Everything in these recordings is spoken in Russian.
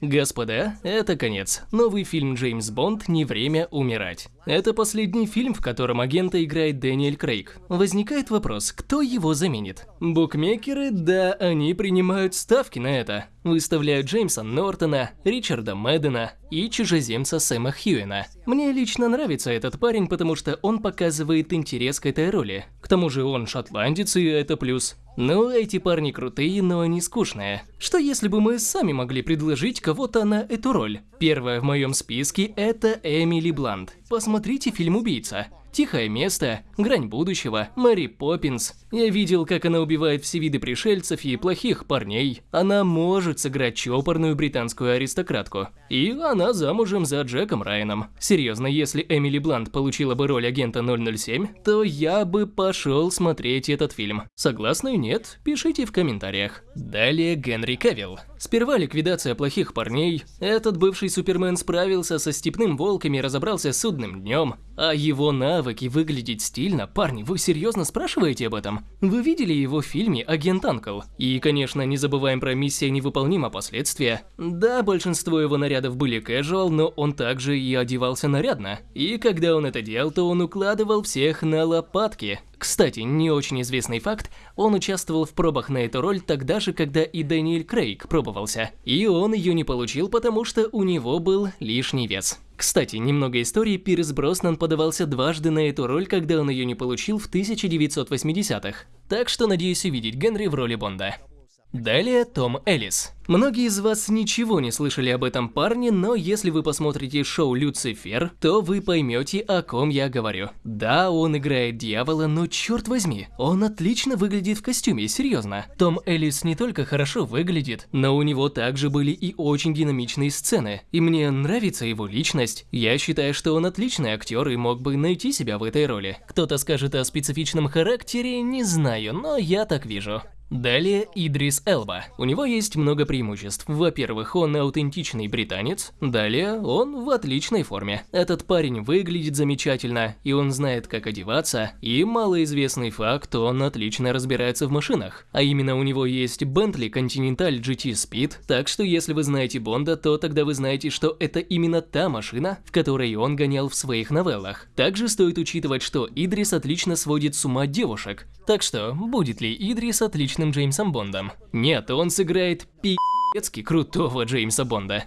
Господа, это конец. Новый фильм Джеймс Бонд «Не время умирать». Это последний фильм, в котором агента играет Дэниэль Крейг. Возникает вопрос, кто его заменит? Букмекеры, да, они принимают ставки на это. Выставляют Джеймса Нортона, Ричарда Мэддена и чужеземца Сэма Хьюина. Мне лично нравится этот парень, потому что он показывает интерес к этой роли. К тому же он шотландец, и это плюс. Ну, эти парни крутые, но они скучные. Что если бы мы сами могли предложить кого-то на эту роль? Первая в моем списке – это Эмили Блант. Посмотрите фильм «Убийца». Тихое место, Грань будущего, Мэри Поппинс. Я видел, как она убивает все виды пришельцев и плохих парней. Она может сыграть чопорную британскую аристократку. И она замужем за Джеком Райаном. Серьезно, если Эмили Блант получила бы роль агента 007, то я бы пошел смотреть этот фильм. Согласны? Нет? Пишите в комментариях. Далее Генри Кавилл. Сперва ликвидация плохих парней. Этот бывший Супермен справился со степным волками и разобрался с судным днем. А его навыки выглядеть стильно, парни, вы серьезно спрашиваете об этом? Вы видели его в фильме «Агент Анкл»? И, конечно, не забываем про миссия невыполнима последствия. Да, большинство его нарядов были casual, но он также и одевался нарядно. И когда он это делал, то он укладывал всех на лопатки. Кстати, не очень известный факт, он участвовал в пробах на эту роль тогда же, когда и Дэниэль Крейг пробовался. И он ее не получил, потому что у него был лишний вес. Кстати, немного истории, Пирс Броснан подавался дважды на эту роль, когда он ее не получил в 1980-х. Так что надеюсь увидеть Генри в роли Бонда. Далее Том Эллис. Многие из вас ничего не слышали об этом парне, но если вы посмотрите шоу «Люцифер», то вы поймете, о ком я говорю. Да, он играет дьявола, но черт возьми, он отлично выглядит в костюме, серьезно. Том Эллис не только хорошо выглядит, но у него также были и очень динамичные сцены. И мне нравится его личность. Я считаю, что он отличный актер и мог бы найти себя в этой роли. Кто-то скажет о специфичном характере, не знаю, но я так вижу. Далее Идрис Элба. У него есть много преимуществ. Во-первых, он аутентичный британец. Далее, он в отличной форме. Этот парень выглядит замечательно, и он знает, как одеваться. И малоизвестный факт, он отлично разбирается в машинах. А именно у него есть Bentley Continental GT Speed, так что если вы знаете Бонда, то тогда вы знаете, что это именно та машина, в которой он гонял в своих новеллах. Также стоит учитывать, что Идрис отлично сводит с ума девушек. Так что, будет ли Идрис отлично обычным Джеймсом Бондом. Нет, он сыграет пи***цки крутого Джеймса Бонда.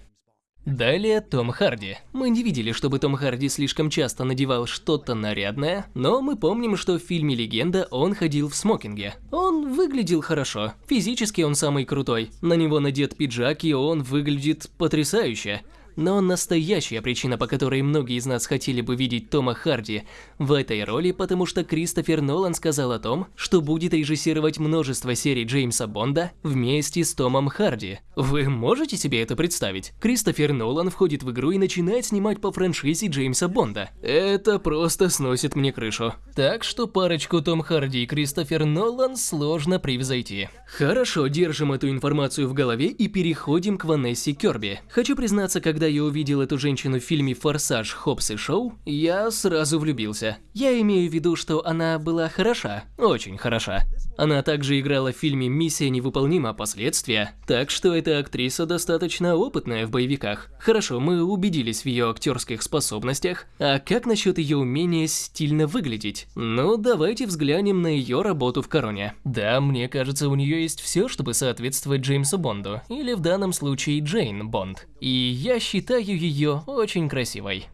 Далее Том Харди. Мы не видели, чтобы Том Харди слишком часто надевал что-то нарядное, но мы помним, что в фильме «Легенда» он ходил в смокинге. Он выглядел хорошо, физически он самый крутой, на него надет пиджак и он выглядит потрясающе. Но настоящая причина, по которой многие из нас хотели бы видеть Тома Харди в этой роли, потому что Кристофер Нолан сказал о том, что будет режиссировать множество серий Джеймса Бонда вместе с Томом Харди. Вы можете себе это представить? Кристофер Нолан входит в игру и начинает снимать по франшизе Джеймса Бонда. Это просто сносит мне крышу. Так что парочку Том Харди и Кристофер Нолан сложно превзойти. Хорошо, держим эту информацию в голове и переходим к Ванессе Керби. Хочу признаться, когда я увидел эту женщину в фильме «Форсаж. Хопс и Шоу», я сразу влюбился. Я имею в виду, что она была хороша, очень хороша. Она также играла в фильме «Миссия невыполнима. Последствия», так что эта актриса достаточно опытная в боевиках. Хорошо, мы убедились в ее актерских способностях, а как насчет ее умения стильно выглядеть? Ну, давайте взглянем на ее работу в «Короне». Да, мне кажется, у нее есть все, чтобы соответствовать Джеймсу Бонду, или в данном случае Джейн Бонд. И я считаю ее очень красивой.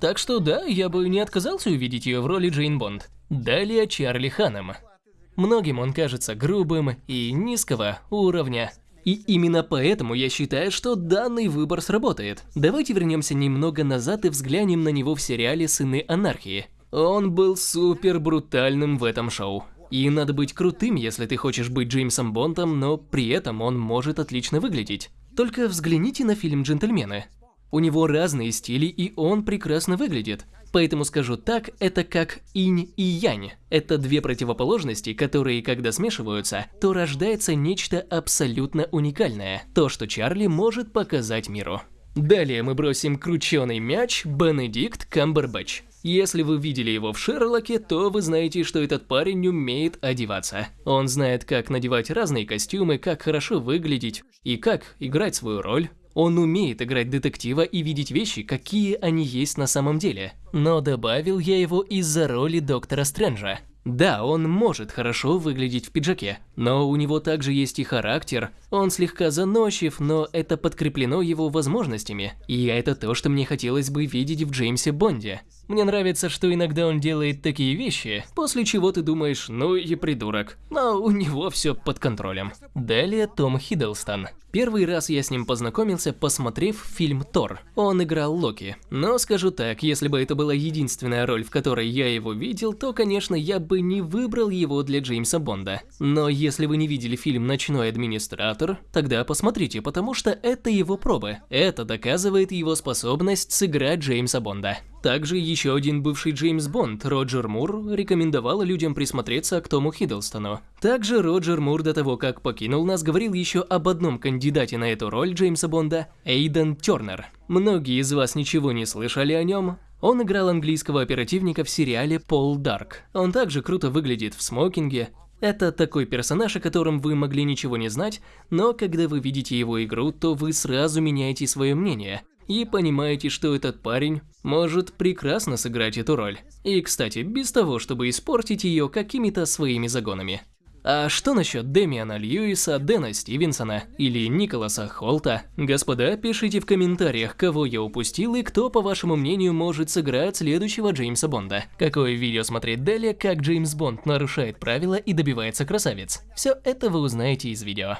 Так что да, я бы не отказался увидеть ее в роли Джейн Бонд. Далее Чарли Ханом. Многим он кажется грубым и низкого уровня. И именно поэтому я считаю, что данный выбор сработает. Давайте вернемся немного назад и взглянем на него в сериале «Сыны анархии». Он был супер брутальным в этом шоу. И надо быть крутым, если ты хочешь быть Джеймсом Бондом, но при этом он может отлично выглядеть. Только взгляните на фильм «Джентльмены». У него разные стили, и он прекрасно выглядит. Поэтому скажу так, это как инь и янь. Это две противоположности, которые, когда смешиваются, то рождается нечто абсолютно уникальное. То, что Чарли может показать миру. Далее мы бросим крученый мяч Бенедикт Камбербэтч. Если вы видели его в Шерлоке, то вы знаете, что этот парень умеет одеваться. Он знает, как надевать разные костюмы, как хорошо выглядеть и как играть свою роль. Он умеет играть детектива и видеть вещи, какие они есть на самом деле. Но добавил я его из-за роли Доктора Стрэнджа. Да, он может хорошо выглядеть в пиджаке, но у него также есть и характер. Он слегка заносчив, но это подкреплено его возможностями. И это то, что мне хотелось бы видеть в Джеймсе Бонде. Мне нравится, что иногда он делает такие вещи, после чего ты думаешь, ну и придурок. Но у него все под контролем. Далее Том Хиддлстон. Первый раз я с ним познакомился, посмотрев фильм Тор. Он играл Локи. Но скажу так, если бы это была единственная роль, в которой я его видел, то, конечно, я бы не выбрал его для Джеймса Бонда. Но если вы не видели фильм «Ночной администратор», тогда посмотрите, потому что это его пробы. Это доказывает его способность сыграть Джеймса Бонда. Также еще один бывший Джеймс Бонд, Роджер Мур, рекомендовал людям присмотреться к Тому Хиддлстону. Также Роджер Мур до того, как покинул нас, говорил еще об одном кандидате на эту роль Джеймса Бонда – Эйден Тернер. Многие из вас ничего не слышали о нем, он играл английского оперативника в сериале «Пол Дарк». Он также круто выглядит в смокинге. Это такой персонаж, о котором вы могли ничего не знать, но когда вы видите его игру, то вы сразу меняете свое мнение и понимаете, что этот парень может прекрасно сыграть эту роль. И, кстати, без того, чтобы испортить ее какими-то своими загонами. А что насчет Демиана Льюиса, Дэна Стивенсона или Николаса Холта? Господа, пишите в комментариях, кого я упустил и кто, по вашему мнению, может сыграть следующего Джеймса Бонда. Какое видео смотреть далее, как Джеймс Бонд нарушает правила и добивается красавец. Все это вы узнаете из видео.